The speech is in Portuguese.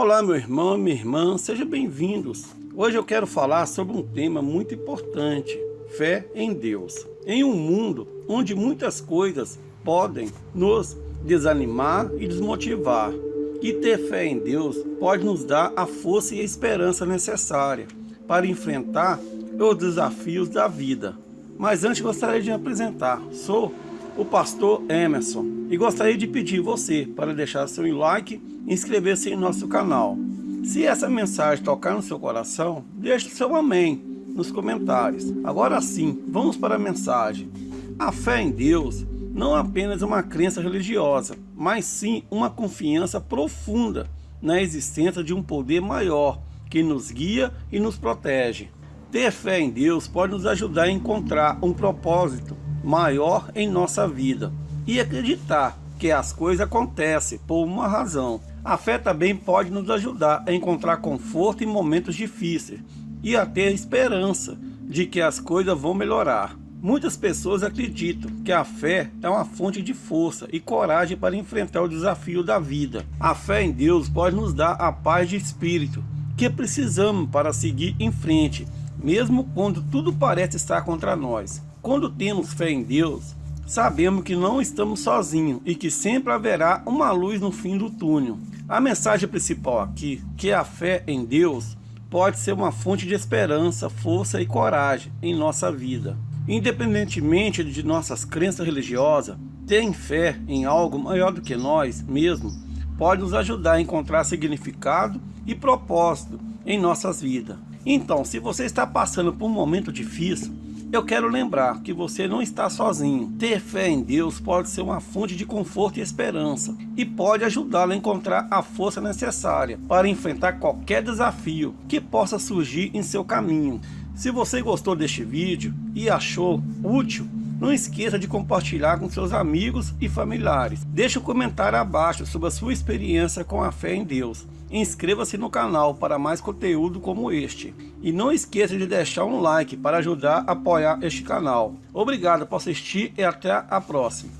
Olá meu irmão minha irmã, sejam bem-vindos. Hoje eu quero falar sobre um tema muito importante, fé em Deus. Em um mundo onde muitas coisas podem nos desanimar e desmotivar, e ter fé em Deus pode nos dar a força e a esperança necessária para enfrentar os desafios da vida. Mas antes gostaria de me apresentar, sou o pastor Emerson e gostaria de pedir você para deixar seu like e inscrever-se em nosso canal. Se essa mensagem tocar no seu coração, deixe seu amém nos comentários. Agora sim, vamos para a mensagem. A fé em Deus não é apenas uma crença religiosa, mas sim uma confiança profunda na existência de um poder maior que nos guia e nos protege. Ter fé em Deus pode nos ajudar a encontrar um propósito maior em nossa vida e acreditar que as coisas acontecem por uma razão. A fé também pode nos ajudar a encontrar conforto em momentos difíceis e a ter esperança de que as coisas vão melhorar. Muitas pessoas acreditam que a fé é uma fonte de força e coragem para enfrentar o desafio da vida. A fé em Deus pode nos dar a paz de espírito que precisamos para seguir em frente, mesmo quando tudo parece estar contra nós. Quando temos fé em Deus, sabemos que não estamos sozinhos e que sempre haverá uma luz no fim do túnel. A mensagem principal aqui, que a fé em Deus pode ser uma fonte de esperança, força e coragem em nossa vida. Independentemente de nossas crenças religiosas, ter fé em algo maior do que nós mesmos pode nos ajudar a encontrar significado e propósito em nossas vidas. Então, se você está passando por um momento difícil, eu quero lembrar que você não está sozinho. Ter fé em Deus pode ser uma fonte de conforto e esperança e pode ajudá-lo a encontrar a força necessária para enfrentar qualquer desafio que possa surgir em seu caminho. Se você gostou deste vídeo e achou útil, não esqueça de compartilhar com seus amigos e familiares. Deixe um comentário abaixo sobre a sua experiência com a fé em Deus. Inscreva-se no canal para mais conteúdo como este. E não esqueça de deixar um like para ajudar a apoiar este canal. Obrigado por assistir e até a próxima.